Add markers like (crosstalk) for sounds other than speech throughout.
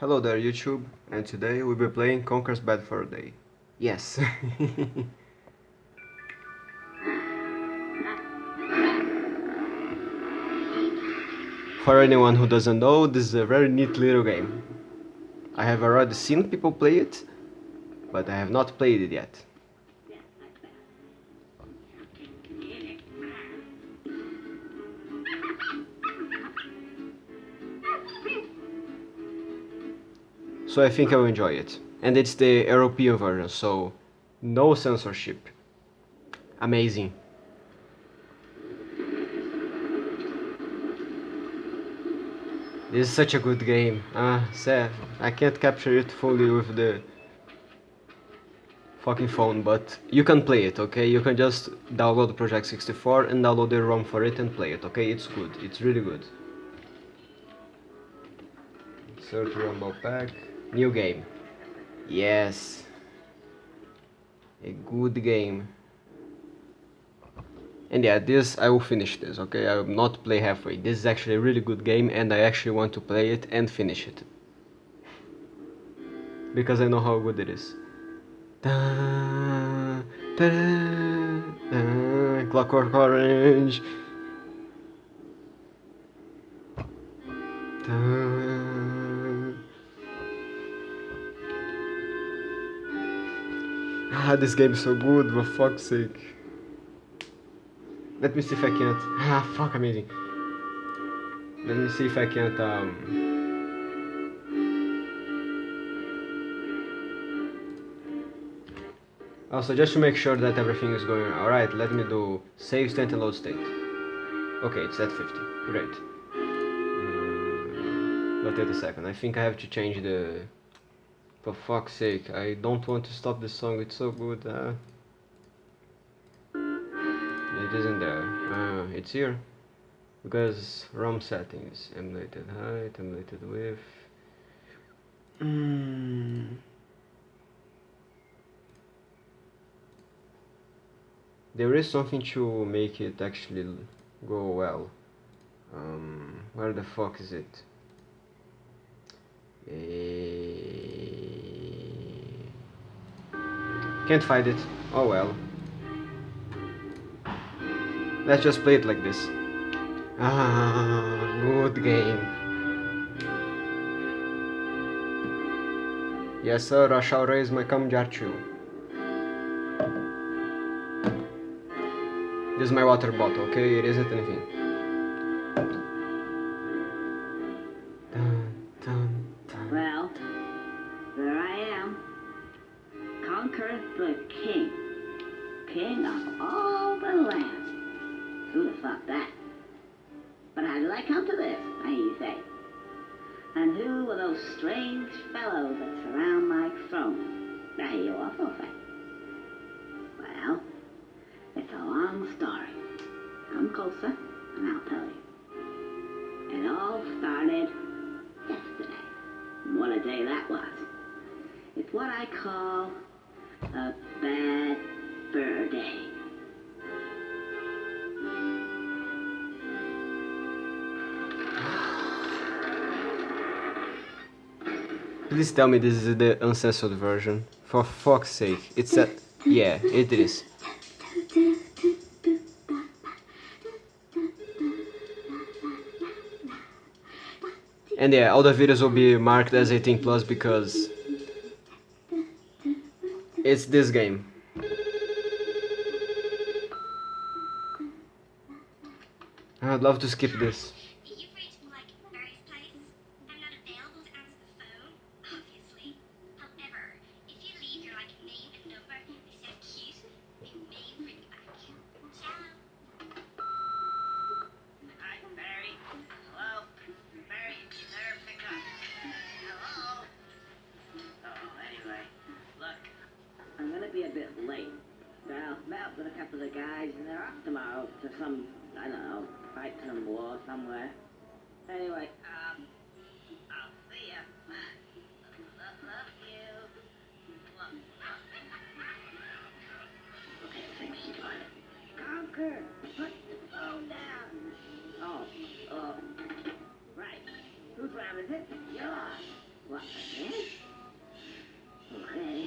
Hello there YouTube, and today we'll be playing Conker's Bad Fur Day. Yes. (laughs) For anyone who doesn't know, this is a very neat little game. I have already seen people play it, but I have not played it yet. So I think I will enjoy it. And it's the European version, so no censorship. Amazing. This is such a good game. Ah, sad. I can't capture it fully with the fucking phone, but you can play it, okay? You can just download Project 64 and download the ROM for it and play it, okay? It's good. It's really good. Insert Rumble Pack. New game. Yes. A good game. And yeah, this, I will finish this, okay? I will not play halfway. This is actually a really good game and I actually want to play it and finish it. Because I know how good it is. Da, da, da, Clockwork Orange. Ah, this game is so good, for fuck's sake. Let me see if I can't. Ah, fuck, amazing. Let me see if I can't, um. Also, just to make sure that everything is going alright, let me do save state and load state. Okay, it's at 50. Great. Um, but wait a second, I think I have to change the... For fuck's sake, I don't want to stop this song, it's so good. Uh... It isn't there. Uh, it's here. Because ROM settings, emulated height, emulated width. Mm. There is something to make it actually go well. Um, where the fuck is it? Uh, can't find it. Oh well. Let's just play it like this. Ah, good game. Yes sir, I shall raise my Kamjatchu. This is my water bottle, okay? It isn't anything. Please tell me this is the uncensored version. For fuck's sake. It's a... Yeah, it is. And yeah, all the videos will be marked as 18 plus because it's this game. I'd love to skip this. Oh, uh, right. Whose round is it? Yours. What, again? Okay.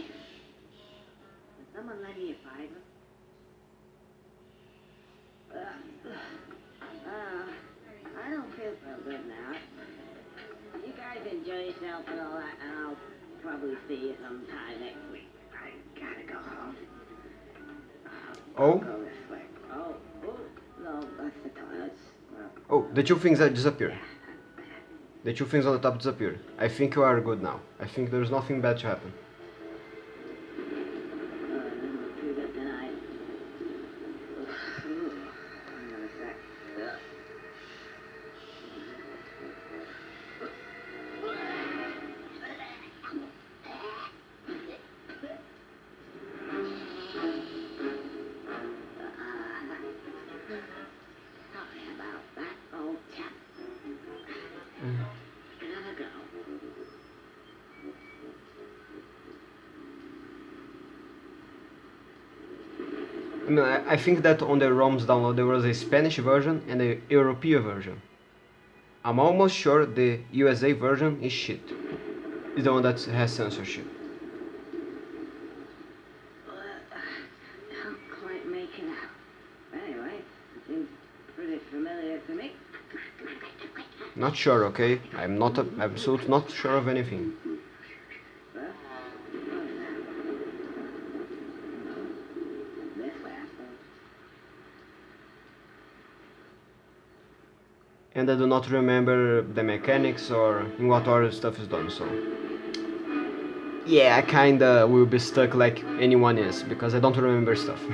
Did someone lend you a fiver? Uh, uh, I don't feel so good now. You guys enjoy yourself and all that, and I'll probably see you sometime next week. I gotta go home. Uh, Oh? Go. Oh, oh, no, that's the toilets. Oh, the two things that disappeared. The two things on the top disappeared. I think you are good now. I think there's nothing bad to happen. I, mean, I I think that on the ROMs download there was a Spanish version and a European version. I'm almost sure the USA version is shit. Is the one that has censorship. Can't quite make it out. Anyway, seems pretty familiar to me. Not sure, okay? I'm not absolutely not sure of anything. Well, what is that? This way, I suppose. And I do not remember the mechanics or in what order stuff is done, so. Yeah, I kinda will be stuck like anyone is, because I don't remember stuff. (laughs)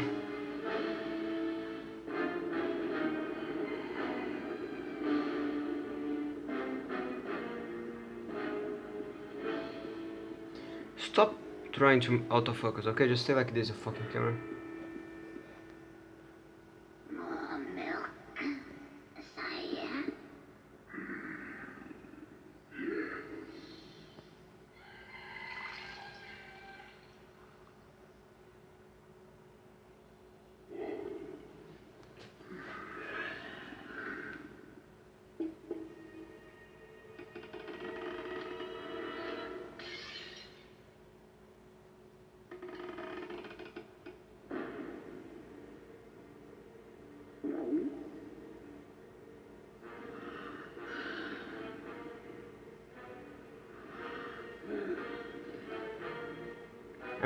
Stop trying to autofocus, okay? Just stay like this, you fucking camera.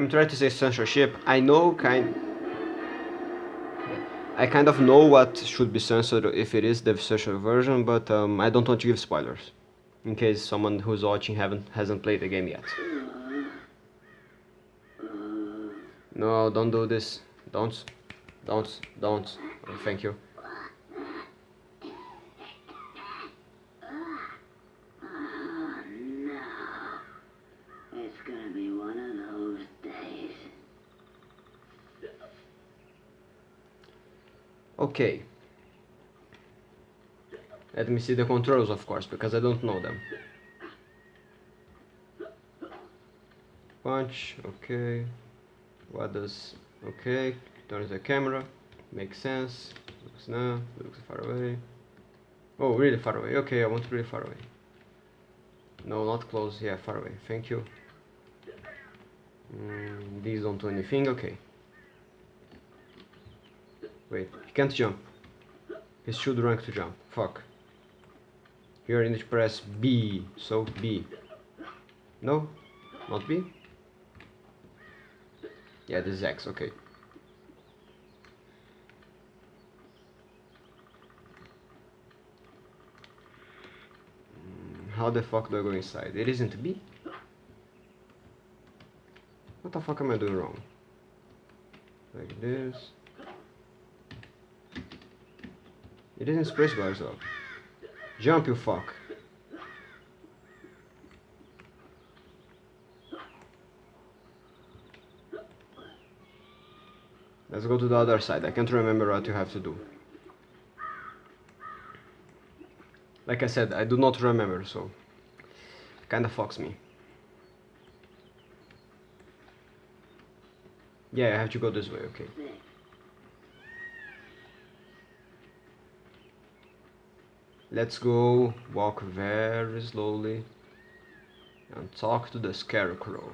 I'm trying to say censorship. I know kind. I kind of know what should be censored if it is the censored version, but um, I don't want to give spoilers, in case someone who's watching haven't hasn't played the game yet. No, don't do this. Don't, don't, don't. Oh, thank you. Oh, no. It's gonna be one of those days. Okay. Let me see the controls, of course, because I don't know them. Punch, okay. What does, okay. turn the camera, makes sense. Looks now, looks far away. Oh, really far away. Okay, I want to really far away. No, not close. Yeah, far away. Thank you. Mm, these don't do anything. Okay. Wait, he can't jump. He should rank to jump. Fuck. Here I need press B. So B. No? Not B? Yeah, this is X, okay. Mm, How the fuck do I go inside? It isn't B? What the fuck am I doing wrong? Like this. It isn't space bars though. Jump, you fuck. Let's go to the other side. I can't remember what you have to do. Like I said, I do not remember, so kinda fucks me. Yeah, I have to go this way, okay. Let's go walk very slowly. and talk to the scarecrow.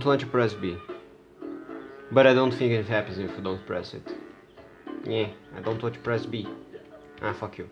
don't want to press B. But I don't think it happens if you don't press it. Yeah, I don't want to press B. Ah, fuck you.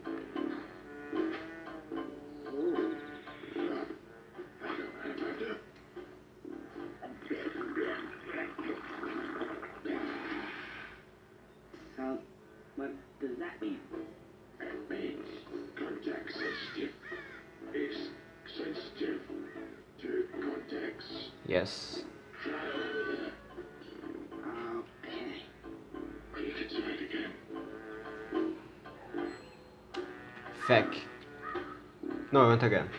Feck. No, I went again.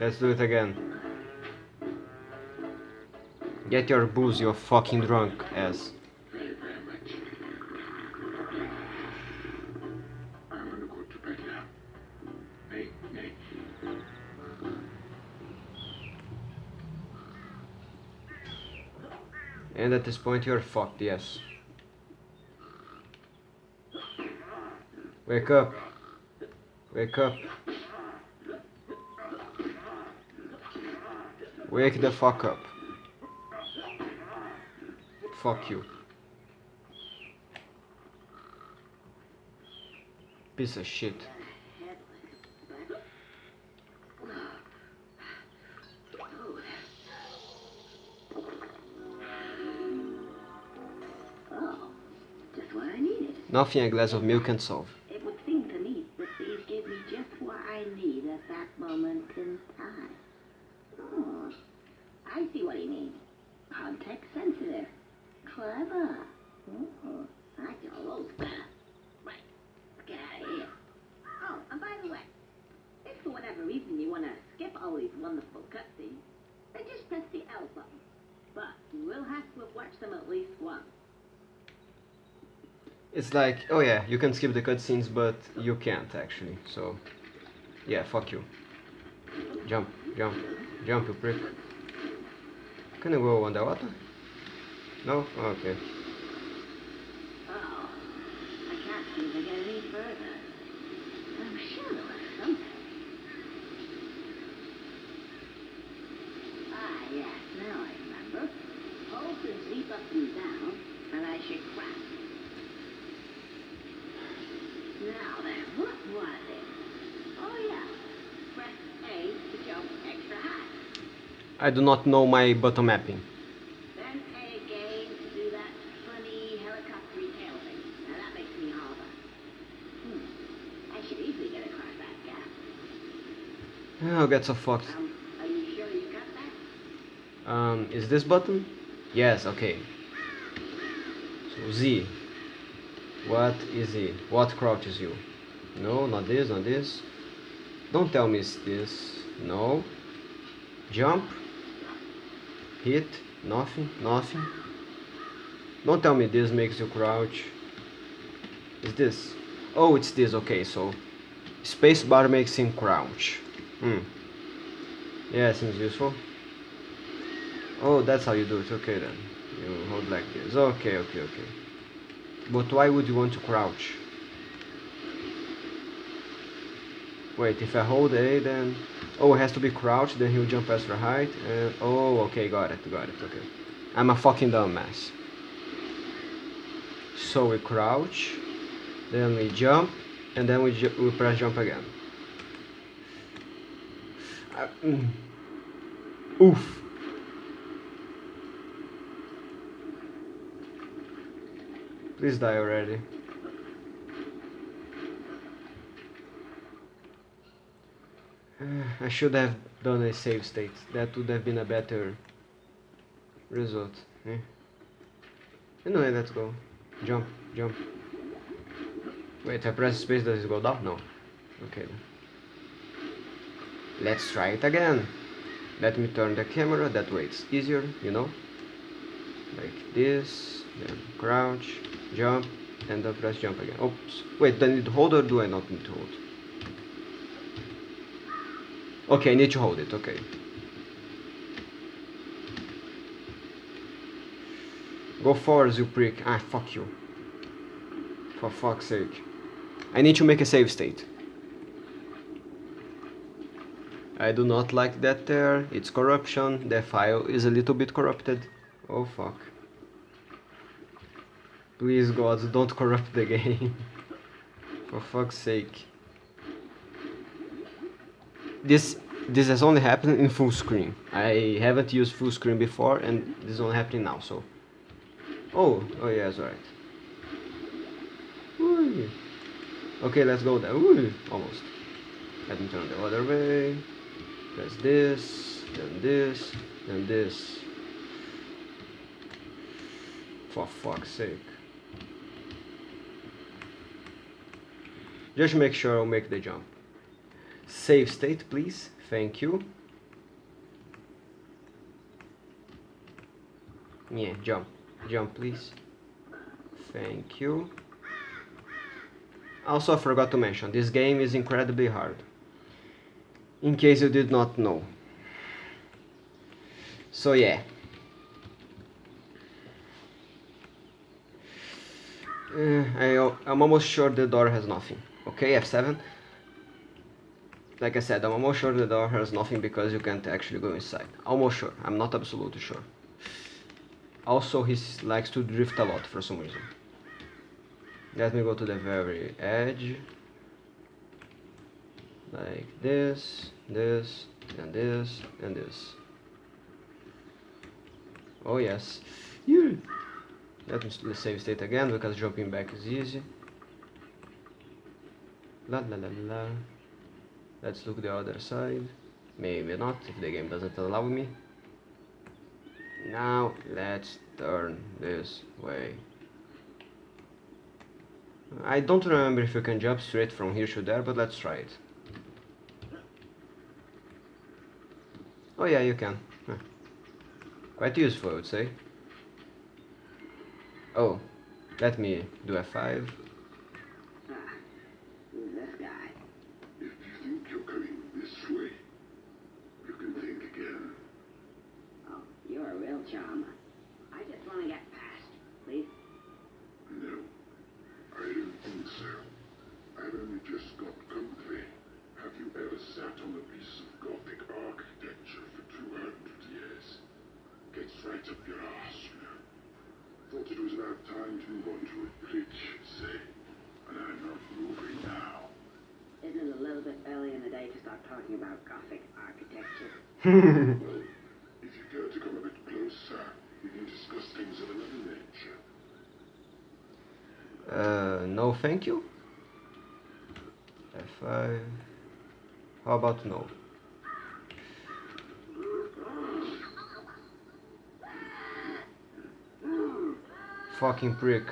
Let's do it again. Get your booze, you fucking drunk ass. This point you're fucked, yes. Wake up. Wake up. Wake the fuck up. Fuck you. Piece of shit. Nothing a glass of milk can solve. It would seem to me that these give me just what I need at that moment in time. Oh, I see what he means. Context sensitive. Clever. Oh, I got those better. Right, let's get out of here. Oh, and by the way, if for whatever reason you want to skip all these wonderful cutscenes, then just press the L button. But you will have to have watched them at least once. It's like, oh yeah, you can skip the cutscenes, but you can't actually. So, yeah, fuck you. Jump, jump, jump, you prick. Can I go on the water? No? Okay. Oh, I can't seem to get any further. I'm sure there was something. Ah, yes, now I remember. Hold and leap up and down, and I should crack. Now then, what was it? Oh, yeah. Press A to jump extra high. I do not know my button mapping. Then A again to do that funny helicopter tail thing. Now that makes me hover. Hmm. I should easily get across that gap. I'll get so fucked. Um, sure you got that? Um, is this button? Yes, okay. So Z. What is Z? What crouches you? No, not this, not this. Don't tell me it's this. No. Jump. Hit. Nothing, nothing. Don't tell me this makes you crouch. Is this? Oh, it's this, okay, so spacebar makes him crouch. Hmm. Yeah, seems useful. Oh, that's how you do it, okay then. You hold like this. Okay, okay, okay. But why would you want to crouch? Wait, if I hold A then... Oh, it has to be crouched, then he'll jump extra height, and... Oh, okay, got it, got it, okay. I'm a fucking dumbass. So we crouch, then we jump, and then we, ju we press jump again. Uh, mm. Oof. Please die already. I should have done a save state. That would have been a better result. Eh? Anyway, let's go. Jump, jump. Wait, I press space, does it go down? No. Okay then. Let's try it again. Let me turn the camera, that way it's easier, you know? Like this, then crouch, jump, and then press jump again. Oops. Wait, do I need to hold or do I not need to hold? Okay, I need to hold it, okay. Go forward, you prick. Ah, fuck you. For fuck's sake. I need to make a save state. I do not like that there. It's corruption. The file is a little bit corrupted. Oh fuck. Please God, don't corrupt the game. (laughs) For fuck's sake. This this has only happened in full screen. I haven't used full screen before and this is only happening now, so. Oh, oh yeah, that's alright. Okay, let's go there. Ooh, almost. Let me turn the other way. Press this, then this, then this. For fuck's sake. Just make sure I'll make the jump. Save state, please. Thank you. Yeah, jump. Jump, please. Thank you. Also, I forgot to mention, this game is incredibly hard. In case you did not know. So yeah. Uh, I, I'm almost sure the door has nothing. Okay, F7. Like I said, I'm almost sure the door has nothing because you can't actually go inside. Almost sure. I'm not absolutely sure. Also, he likes to drift a lot for some reason. Let me go to the very edge. Like this, this, and this, and this. Oh yes. You. Let me save state again because jumping back is easy. La la la la. Let's look the other side. Maybe not, if the game doesn't allow me. Now let's turn this way. I don't remember if you can jump straight from here to there, but let's try it. Oh yeah, you can. Huh. Quite useful, I would say. Oh, let me do a 5 no thank you. F5. How about no? Fucking prick.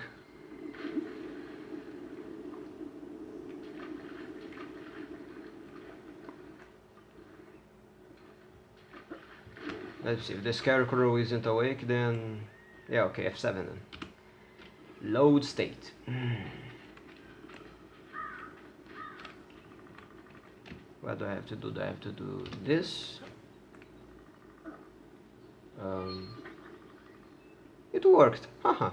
Let's see, if the scarecrow isn't awake then... Yeah, okay, F7 then. Load state. (clears throat) what do I have to do? Do I have to do this? Um, it worked. Haha.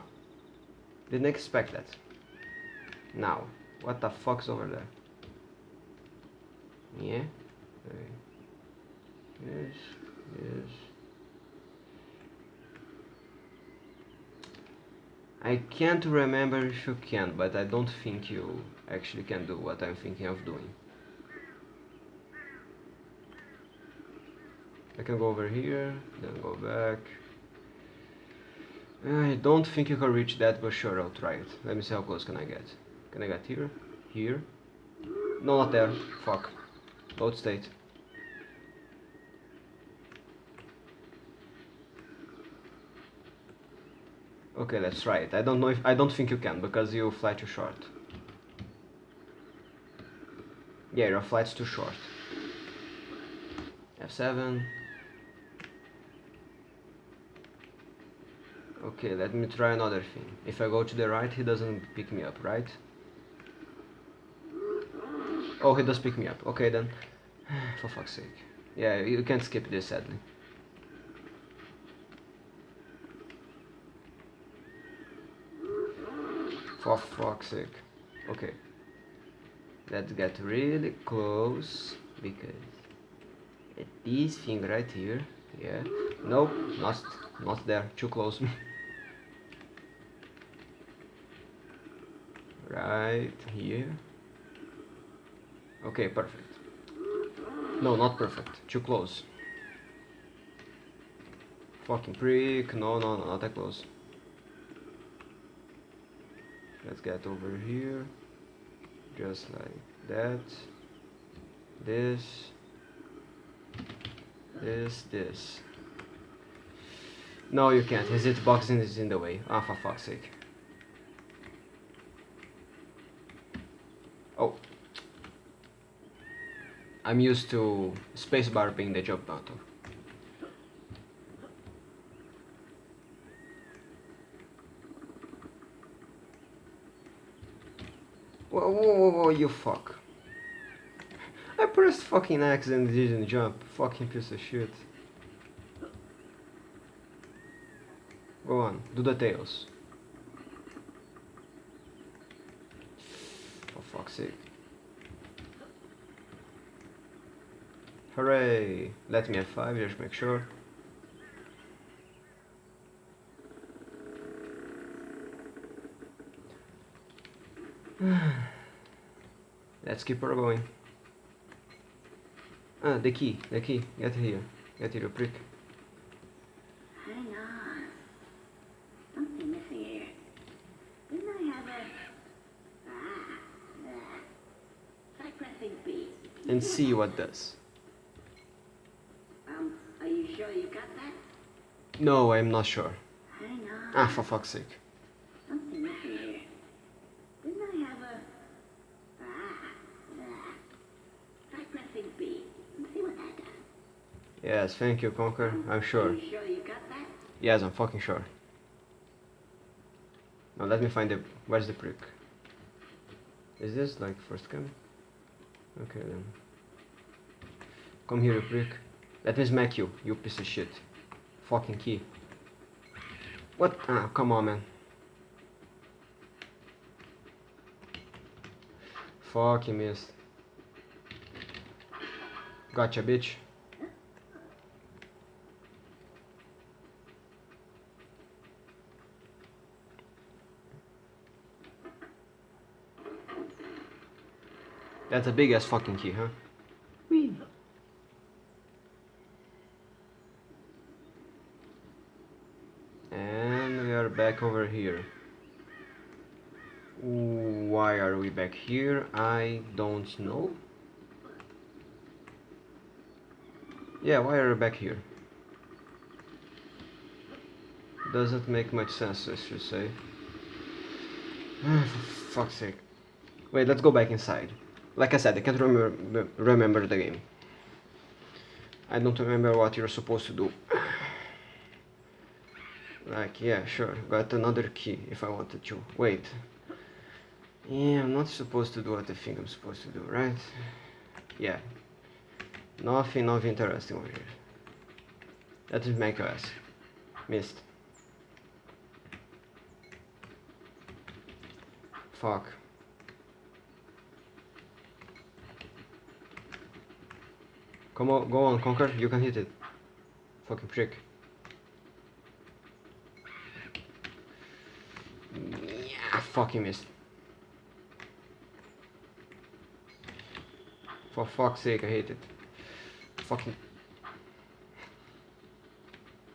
Didn't expect that. Now, what the fuck's over there? Yeah. Okay. Yes. Yes. I can't remember if you can, but I don't think you actually can do what I'm thinking of doing. I can go over here, then go back. I don't think you can reach that, but sure, I'll try it. Let me see how close can I get. Can I get here? Here? No, not there. Fuck. Load state. Okay, let's try it. I don't know if I don't think you can because you fly too short. Yeah, your flight's too short. F7. Okay, let me try another thing. If I go to the right, he doesn't pick me up, right? Oh, he does pick me up. Okay then. (sighs) For fuck's sake. Yeah, you can't skip this sadly. For fuck's sake. Okay. Let's get really close because this thing right here. Yeah. Nope, not not there. Too close. (laughs) right here. Okay, perfect. No, not perfect. Too close. Fucking prick. No, no, no, not that close. Let's get over here. Just like that. This. This, this. No, you can't. His hitboxing is in the way. Ah, for fuck's sake. I'm used to spacebar being the jump button. Whoa, whoa, whoa, whoa, you fuck. I pressed fucking X and didn't jump. Fucking piece of shit. Go on, do the tails. For fuck's sake. Hooray! Let me have five, just make sure. (sighs) Let's keep her going. Ah, the key, the key. Get here. Get here, prick. Hang on. Something missing here. Didn't I have a... Ah. Try pressing B. And see what does. Um, are you sure you got that? No, I'm not sure. Hang on. Ah, for fuck's sake. I. Yes, thank you, Conker. I'm sure. Are you sure you got that? Yes, I'm fucking sure. Now let me find the... Where's the prick? Is this like first cam? Okay then. Come here, you prick. Let me smack you, you piece of shit. Fucking key. What? Ah, come on, man. Fuck, you missed. Gotcha, bitch. That's a big ass fucking key, huh? Whee. And we are back over here. Why are we back here? I don't know. Yeah, why are we back here? Doesn't make much sense, I should say. (sighs) For fuck's sake. Wait, let's go back inside. Like I said, I can't remember remember the game. I don't remember what you're supposed to do. Like, yeah, sure, got another key if I wanted to. Wait. Yeah, I'm not supposed to do what I think I'm supposed to do, right? Yeah. Nothing, nothing interesting over here. That is macOS. Missed. Fuck. Come on, go on, Conker. You can hit it. Fucking prick. Yeah, fucking missed. For fuck's sake, I hate it. Fucking.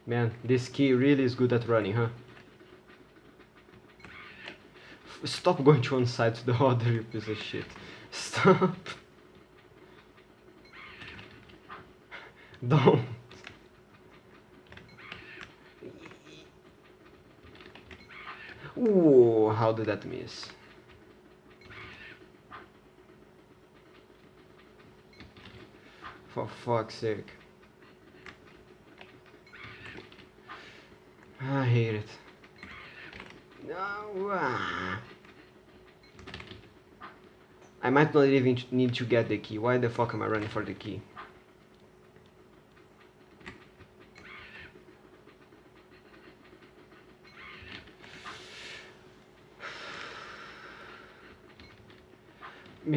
Man, this key really is good at running, huh? F- Stop going to one side to the (laughs) other, you piece of shit. Stop. (laughs) Don't. Ooh, how did that miss? For fuck's sake. I hate it. No. ah. I might not even need to get the key. Why the fuck am I running for the key?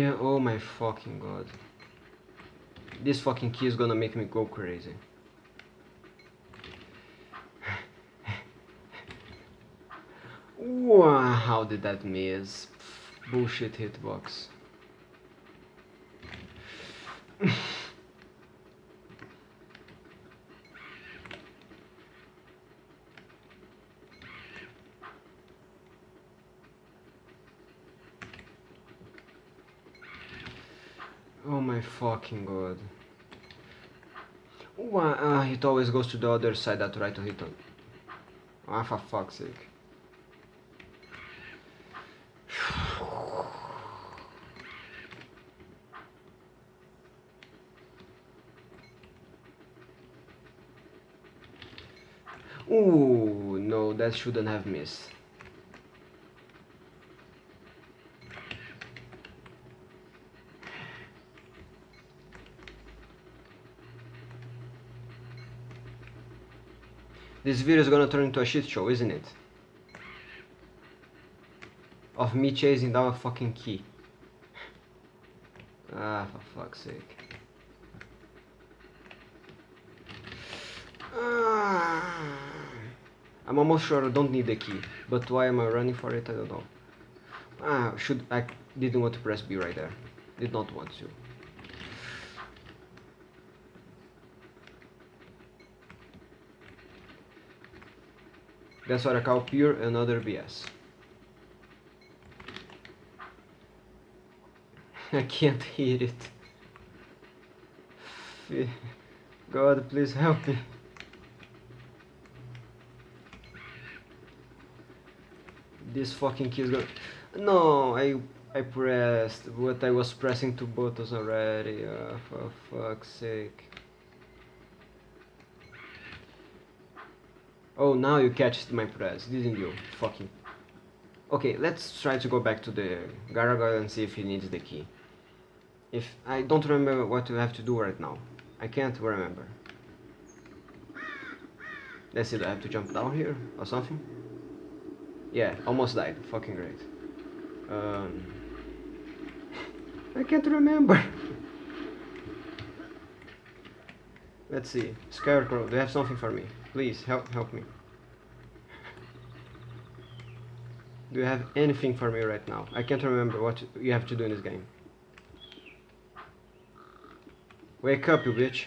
Oh my fucking god. This fucking key is gonna make me go crazy. Wow, how did that miss? Bullshit hitbox. Oh my fucking god. Why, uh, it always goes to the other side that try to hit on. Ah, for fuck's sake. (sighs) Ooh, no, that shouldn't have missed. This video is gonna turn into a shit show, isn't it? Of me chasing down a fucking key. Ah, for fuck's sake. Ah. I'm almost sure I don't need the key, but why am I running for it? I don't know. Ah, should I didn't want to press B right there. Did not want to. That's what I call pure another BS. (laughs) I can't hear it. God, please help me. This fucking key is gonna. No, I I pressed, but I was pressing two buttons already. Uh, for fuck's sake. Oh, now you catched my press, didn't you? Fucking. Okay, let's try to go back to the gargoyle and see if he needs the key. If I don't remember what you have to do right now. I can't remember. Let's see, do I have to jump down here or something? Yeah, almost died. Fucking great. Um, (laughs) I can't remember. (laughs) Let's see. Scarecrow, do you have something for me? Please help help me. Do you have anything for me right now? I can't remember what you have to do in this game. Wake up, you bitch.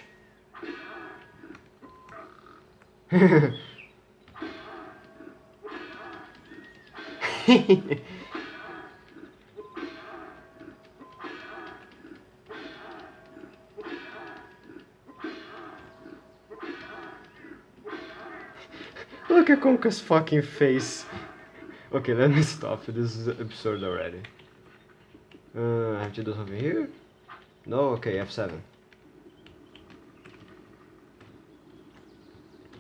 Look (laughs) at Conker's fucking face. okay, let me stop. This is absurd already. Uh, I have to do something here? No? Okay, F7.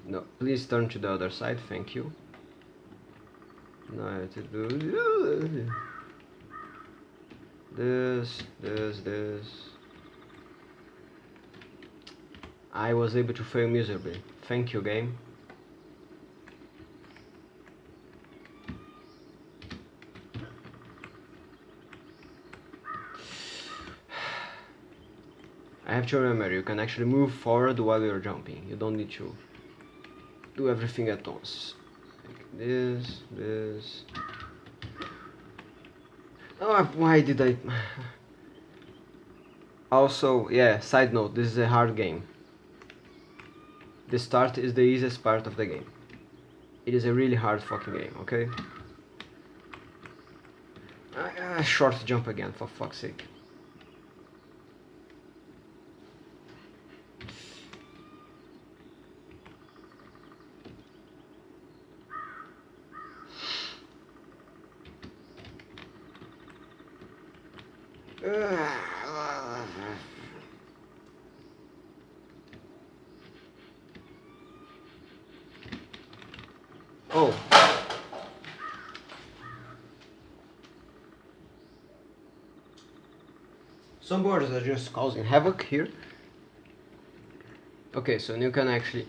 No, please turn to the other side, thank you. Now I have to do this, this, this. I was able to fail miserably. Thank you, game. To remember, you can actually move forward while you're jumping. You don't need to do everything at once. Like this, this. Oh, why did I... (sighs) also, yeah, side note, this is a hard game. The start is the easiest part of the game. It is a really hard fucking game, okay? Uh, short jump again, for fuck's sake. Oh. Borders are just causing havoc here. Okay, so you can actually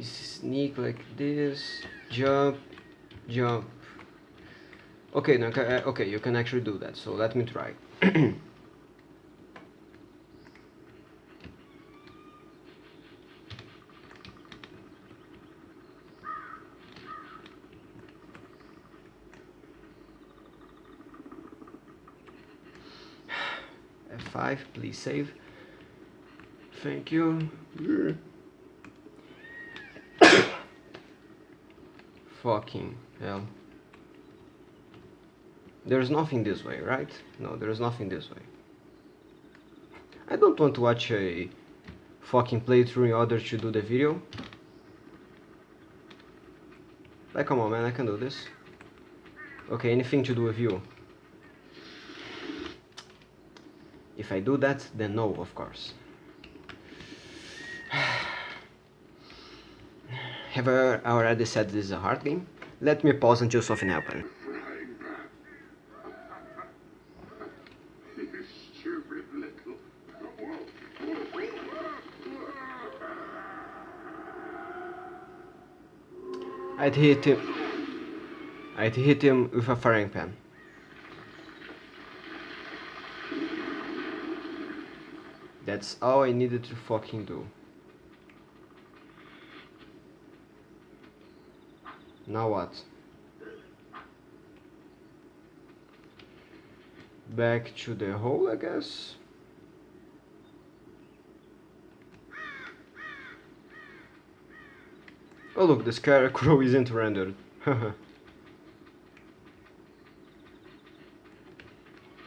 sneak like this, jump, jump. Okay, now, uh, okay, you can actually do that. So let me try. (clears throat) F5, please save. Thank you. (coughs) Fucking hell. There's nothing this way, right? No, there's nothing this way. I don't want to watch a fucking playthrough in order to do the video. Like, come on, man, I can do this. Okay, anything to do with you. If I do that, then no, of course. (sighs) Have I already said this is a hard game? Let me pause until something happens. I'd hit him. I'd hit him with a frying pan. That's all I needed to fucking do. Now what? Back to the hole, I guess? Oh look, the scarecrow isn't rendered. (laughs)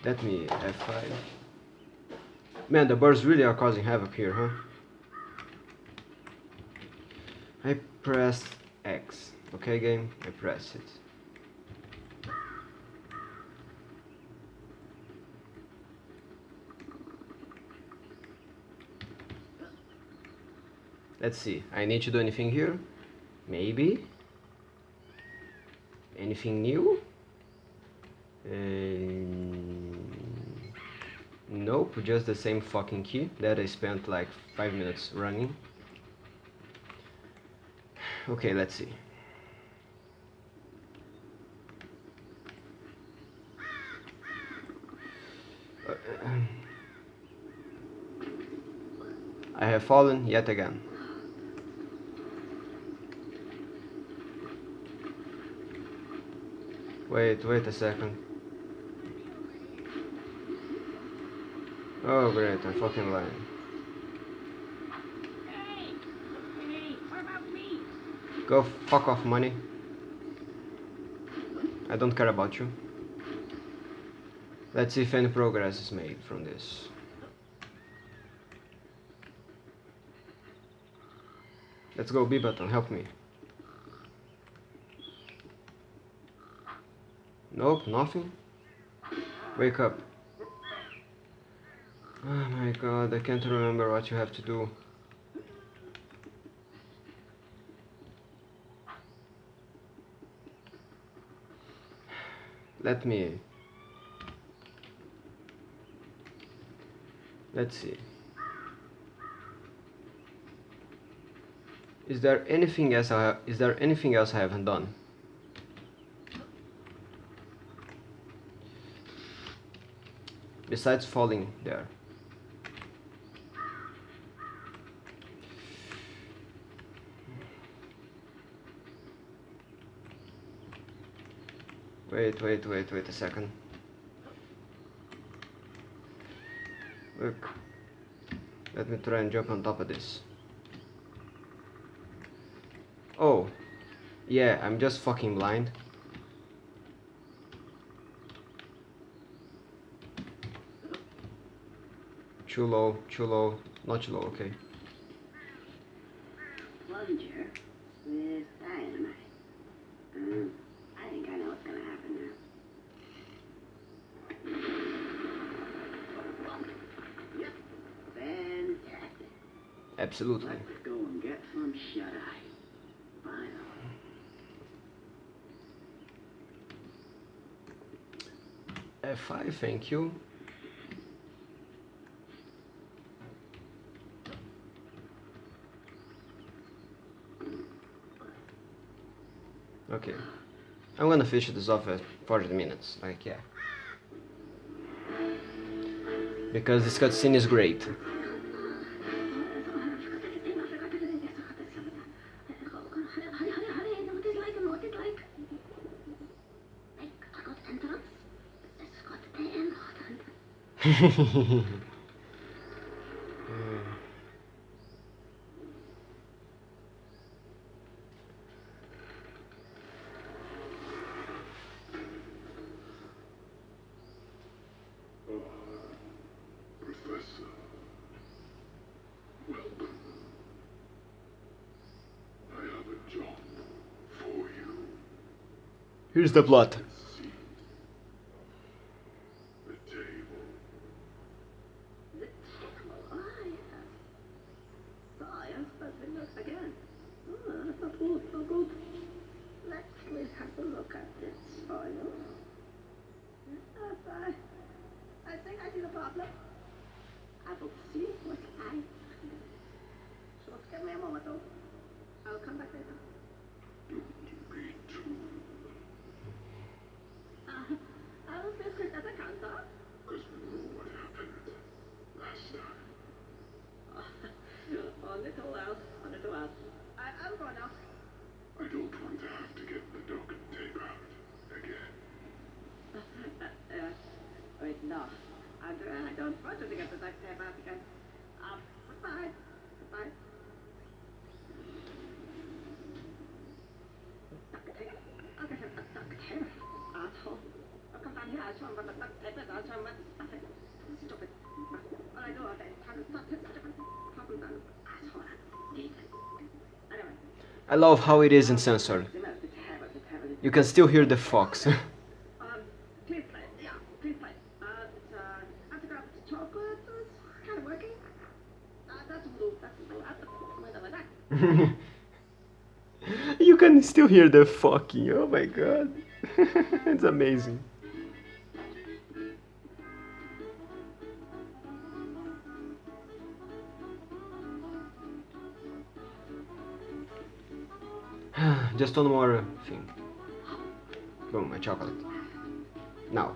Let me F5. Man, the birds really are causing havoc here, huh? I press X. Okay, game? I press it. Let's see. I need to do anything here? Maybe? Anything new? Um, nope, just the same fucking key that I spent like 5 minutes running. Okay, let's see. Uh, I have fallen yet again. Wait, wait a second. Oh great, I'm fucking lying. Go fuck off money. I don't care about you. Let's see if any progress is made from this. Let's go B button, help me. Nope, nothing. Wake up. Oh my god, I can't remember what you have to do. Let me... Let's see. Is there anything else I is there anything else I haven't done? Besides falling there. Wait, wait, wait, wait a second. Look. Let me try and jump on top of this. Oh. Yeah, I'm just fucking blind. Too low, too low, not too low, okay. Plunger with dynamite. Um, I think I know what's gonna happen now. Yep, fantastic. Absolutely. Let's go and get some shut-eye. Finally. F5, thank you. Okay. I'm gonna finish this off at 40 minutes, like, yeah. Because this cutscene is great. Here's the plot. Seat. The table. The table, ah, yes. Science, but it looks again. Oh, so good, so good. Let's please have a look at this soil. Yes, I, I think I see the problem. I will see what I Just give me a moment, though. I'll come back later. Me too. Uh, I'll be as quick as I can, sir. Because we know what happened last time. a little else, a little else. I, I'm going now. I don't want to have to get the duct tape out again. uh, wait, no. I, do, I don't want you to get the duct tape out again. Um, goodbye. Goodbye. Duct tape? I'll get him a duct tape. Asshole. I'll come down here, I'll show him what the duct tape is, I'll show him what stuff it. Stupid. All I do all day is try to stop his stupid problem done. Asshole. Idiot. Anyway. I love how it is in censored. You can still hear the fox. (laughs) (laughs) You can still hear the fucking. Oh my god. (laughs) it's amazing. Just one more thing. Boom, my chocolate. Now.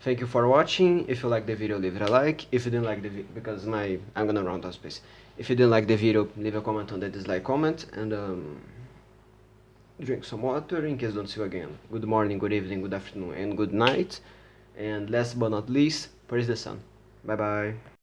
Thank you for watching. If you like the video, leave it a like. If you didn't like the video, because my I'm gonna round out space. If you didn't like the video, leave a comment on the dislike comment and um, drink some water in case don't see you again. Good morning, good evening, good afternoon, and good night. And last but not least, praise the sun. Bye bye.